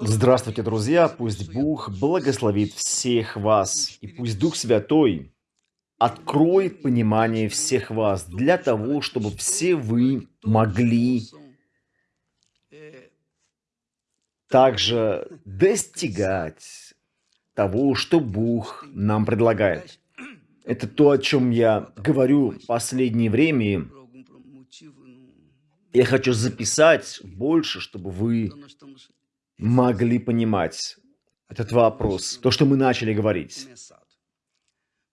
Здравствуйте, друзья! Пусть Бог благословит всех вас, и пусть Дух Святой откроет понимание всех вас для того, чтобы все вы могли также достигать того, что Бог нам предлагает. Это то, о чем я говорю в последнее время. Я хочу записать больше, чтобы вы могли понимать этот вопрос, то, что мы начали говорить.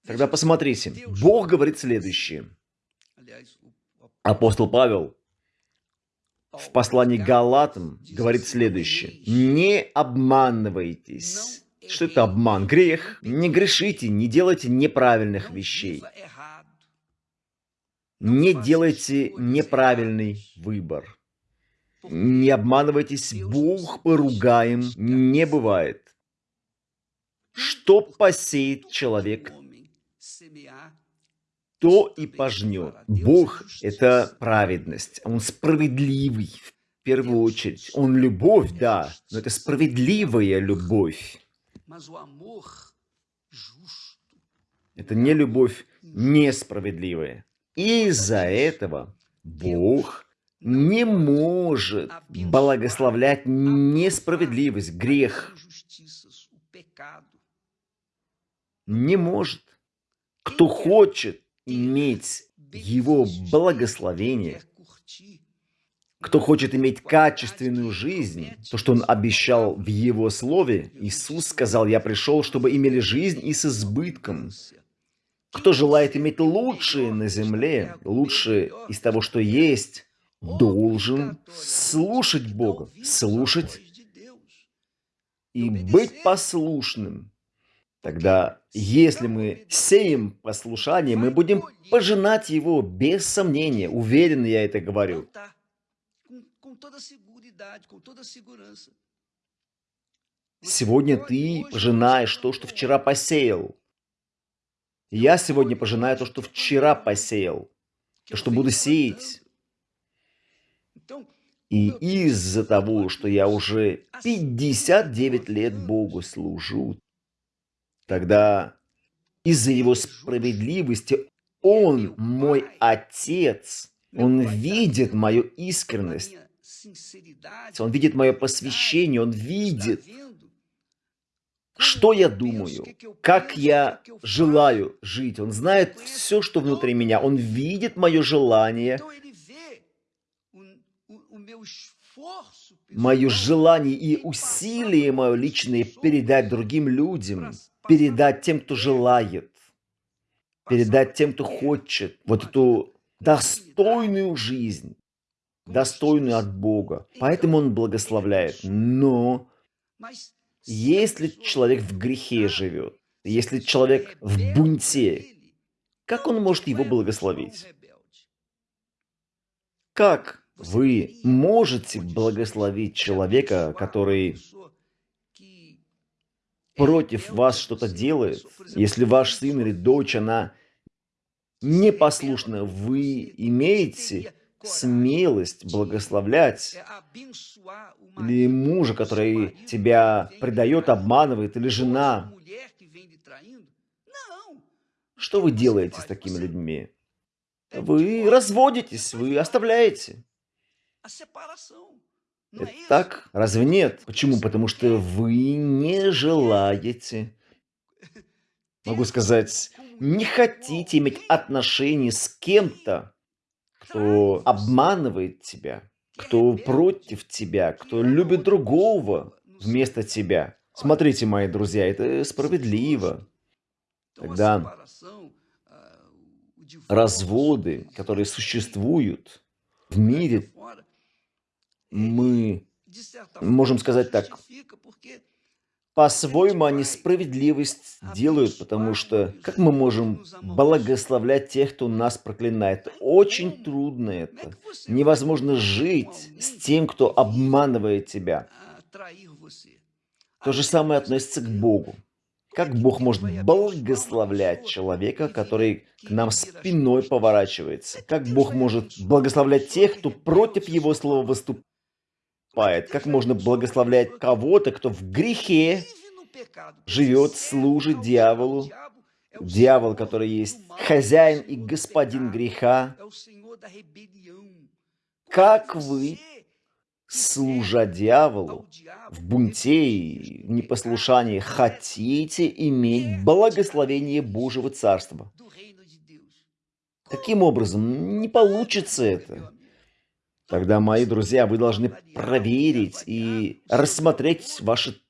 Тогда посмотрите, Бог говорит следующее. Апостол Павел в послании Галатам говорит следующее. «Не обманывайтесь». Что это обман? Грех. Не грешите, не делайте неправильных вещей. Не делайте неправильный выбор. Не обманывайтесь, Бог поругаем не бывает. Что посеет человек, то и пожнет. Бог – это праведность, Он справедливый в первую очередь. Он любовь, да, но это справедливая любовь. Это не любовь несправедливая. Из-за этого Бог не может благословлять несправедливость, грех. Не может. Кто хочет иметь его благословение, кто хочет иметь качественную жизнь, то, что он обещал в его слове, Иисус сказал, «Я пришел, чтобы имели жизнь и с избытком». Кто желает иметь лучшее на земле, лучшее из того, что есть, должен слушать Бога, слушать и быть послушным. Тогда, если мы сеем послушание, мы будем пожинать его без сомнения. Уверенно я это говорю. Сегодня ты пожинаешь то, что вчера посеял. Я сегодня пожинаю то, что вчера посеял. То, что буду сеять. И из-за того, что я уже 59 лет Богу служу, тогда из-за Его справедливости Он мой Отец. Он видит мою искренность. Он видит мое посвящение. Он видит, что я думаю, как я желаю жить. Он знает все, что внутри меня. Он видит мое желание мое желание и усилие мое личное передать другим людям, передать тем, кто желает, передать тем, кто хочет вот эту достойную жизнь, достойную от Бога. Поэтому Он благословляет. Но если человек в грехе живет, если человек в бунте, как он может его благословить? Как вы можете благословить человека, который против вас что-то делает. Если ваш сын или дочь, она непослушна, вы имеете смелость благословлять или мужа, который тебя предает, обманывает, или жена. Что вы делаете с такими людьми? Вы разводитесь, вы оставляете. Это так? Разве нет? Почему? Потому что вы не желаете, могу сказать, не хотите иметь отношения с кем-то, кто обманывает тебя, кто против тебя, кто любит другого вместо тебя. Смотрите, мои друзья, это справедливо. Тогда разводы, которые существуют в мире, мы можем сказать так, по-своему они справедливость делают, потому что как мы можем благословлять тех, кто нас проклинает? Очень трудно это. Невозможно жить с тем, кто обманывает тебя. То же самое относится к Богу. Как Бог может благословлять человека, который к нам спиной поворачивается? Как Бог может благословлять тех, кто против Его слова выступает? Поступает, как можно благословлять кого-то, кто в грехе живет, служит дьяволу, дьявол, который есть хозяин и господин греха. Как вы, служа дьяволу, в бунте и в непослушании, хотите иметь благословение Божьего Царства? Каким образом? Не получится это. Тогда, мои друзья, вы должны проверить и рассмотреть ваши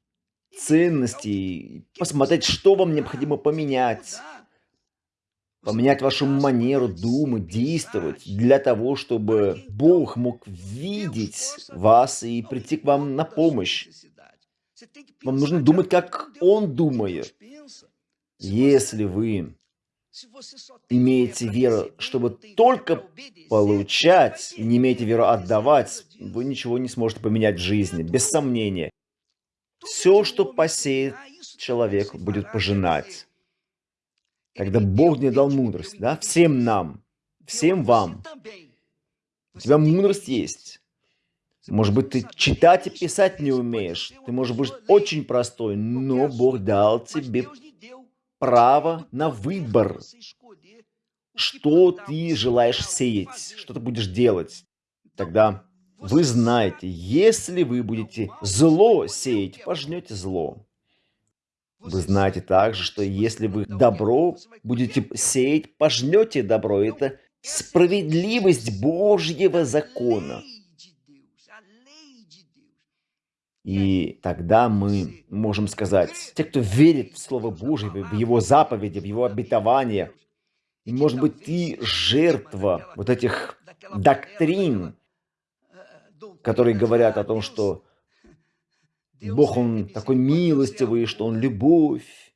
ценности, посмотреть, что вам необходимо поменять. Поменять вашу манеру думать, действовать, для того, чтобы Бог мог видеть вас и прийти к вам на помощь. Вам нужно думать, как Он думает. Если вы имеете веру, чтобы только получать, не имеете веру отдавать, вы ничего не сможете поменять в жизни, без сомнения. Все, что посеет человек, будет пожинать. Когда Бог не дал мудрость, да, всем нам, всем вам, у тебя мудрость есть. Может быть, ты читать и писать не умеешь. Ты можешь быть очень простой, но Бог дал тебе право на выбор. Что ты желаешь сеять, что ты будешь делать. Тогда вы знаете, если вы будете зло сеять, пожнете зло. Вы знаете также, что если вы добро будете сеять, пожнете добро. Это справедливость Божьего закона. И тогда мы можем сказать, те, кто верит в Слово Божье, в Его заповеди, в Его обетование, может быть, ты жертва вот этих доктрин, которые говорят о том, что Бог, Он такой милостивый, что Он любовь,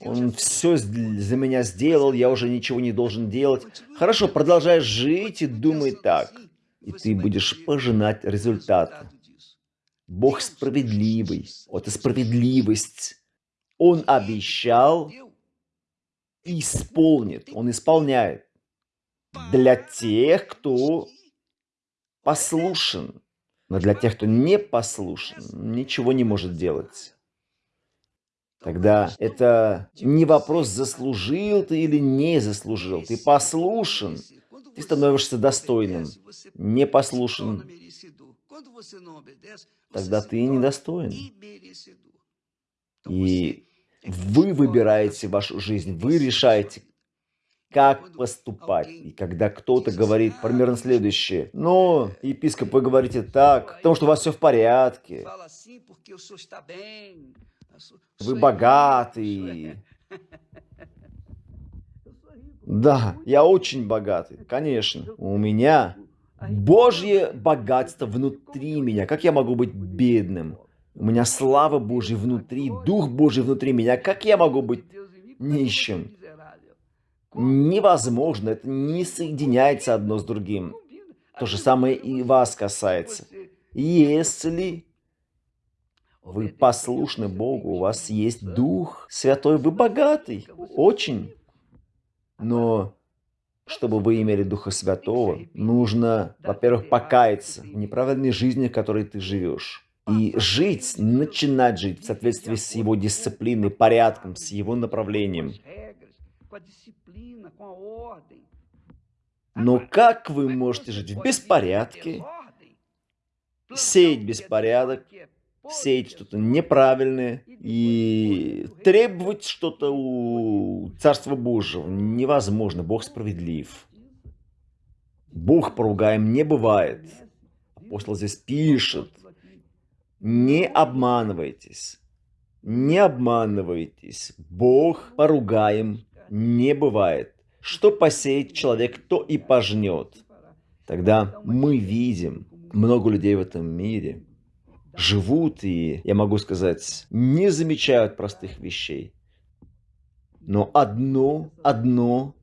Он все за меня сделал, я уже ничего не должен делать. Хорошо, продолжай жить и думай так, и ты будешь пожинать результаты. Бог справедливый. Вот и справедливость. Он обещал, исполнит. Он исполняет. Для тех, кто послушен. Но для тех, кто не послушен, ничего не может делать. Тогда это не вопрос, заслужил ты или не заслужил. Ты послушен, ты становишься достойным. Не послушен, тогда ты недостоин. И вы выбираете вашу жизнь, вы решаете, как поступать. И когда кто-то говорит примерно следующее, но, епископ, вы говорите так, потому что у вас все в порядке, вы богатый. Да, я очень богатый, конечно. У меня Божье богатство внутри меня. Как я могу быть бедным? У меня слава Божья внутри, Дух Божий внутри меня. Как я могу быть нищим? Невозможно, это не соединяется одно с другим. То же самое и вас касается. Если вы послушны Богу, у вас есть Дух Святой, вы богатый, очень. Но чтобы вы имели Духа Святого, нужно, во-первых, покаяться в неправильной жизни, в которой ты живешь. И жить, начинать жить в соответствии с его дисциплиной, порядком, с его направлением. Но как вы можете жить в беспорядке, сеять беспорядок, сеять что-то неправильное и требовать что-то у Царства Божьего невозможно. Бог справедлив. Бог поругаем не бывает. Апостол здесь пишет, не обманывайтесь, не обманывайтесь. Бог поругаем не бывает. Что посеет человек, то и пожнет. Тогда мы видим много людей в этом мире, живут и, я могу сказать, не замечают простых вещей. Но одно, одно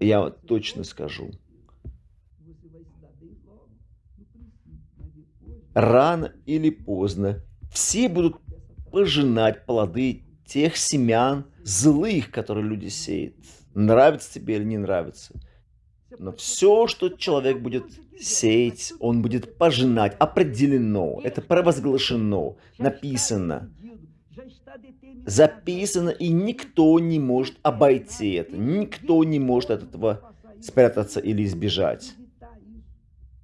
я точно скажу. Рано или поздно все будут пожинать плоды тех семян злых, которые люди сеют. Нравится тебе или не нравится. Но все, что человек будет сеять, он будет пожинать. Определено, это провозглашено, написано, записано, и никто не может обойти это. Никто не может от этого спрятаться или избежать.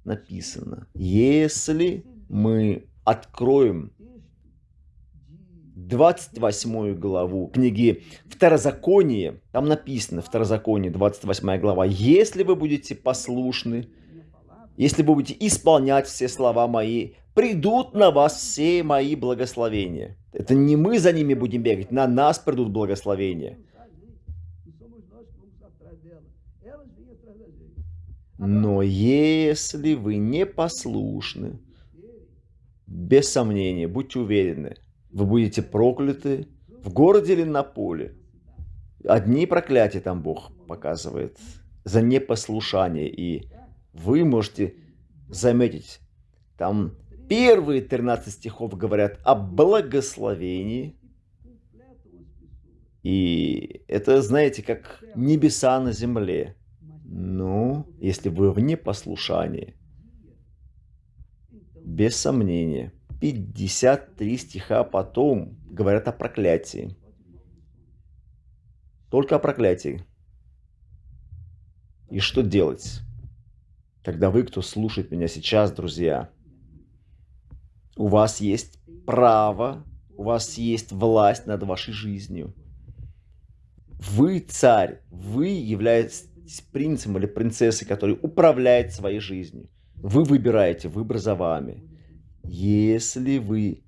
Написано, если мы откроем 28 главу книги Второзаконие, там написано, Второзаконие, 28 глава, «Если вы будете послушны, если вы будете исполнять все слова мои, придут на вас все мои благословения». Это не мы за ними будем бегать, на нас придут благословения. Но если вы не послушны, без сомнения, будьте уверены, вы будете прокляты в городе или на поле. Одни проклятия там Бог показывает за непослушание. И вы можете заметить, там первые 13 стихов говорят о благословении. И это, знаете, как небеса на земле. Ну, если вы в непослушании, без сомнения – 53 стиха потом говорят о проклятии. Только о проклятии. И что делать? Когда вы, кто слушает меня сейчас, друзья, у вас есть право, у вас есть власть над вашей жизнью. Вы царь, вы являетесь принцем или принцессой, который управляет своей жизнью. Вы выбираете, выбор за вами. Если вы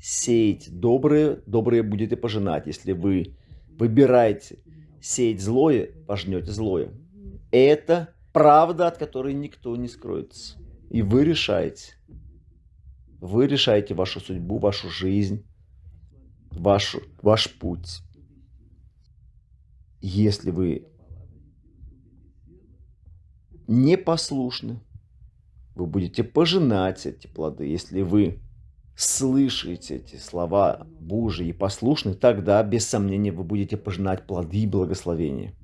сеете доброе, доброе будете пожинать. Если вы выбираете сеять злое, пожнете злое. Это правда, от которой никто не скроется. И вы решаете. Вы решаете вашу судьбу, вашу жизнь, вашу, ваш путь. Если вы непослушны, вы будете пожинать эти плоды. Если вы слышите эти слова Божьи и послушны, тогда, без сомнения, вы будете пожинать плоды и благословения.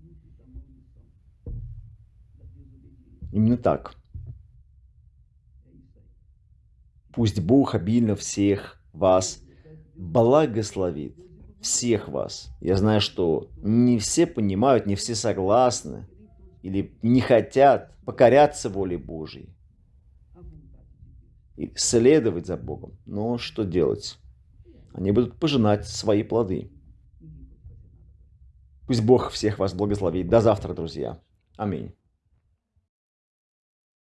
Именно так. Пусть Бог обильно всех вас благословит. Всех вас. Я знаю, что не все понимают, не все согласны или не хотят покоряться воле Божьей и следовать за Богом. Но что делать? Они будут пожинать свои плоды. Пусть Бог всех вас благословит. До завтра, друзья. Аминь.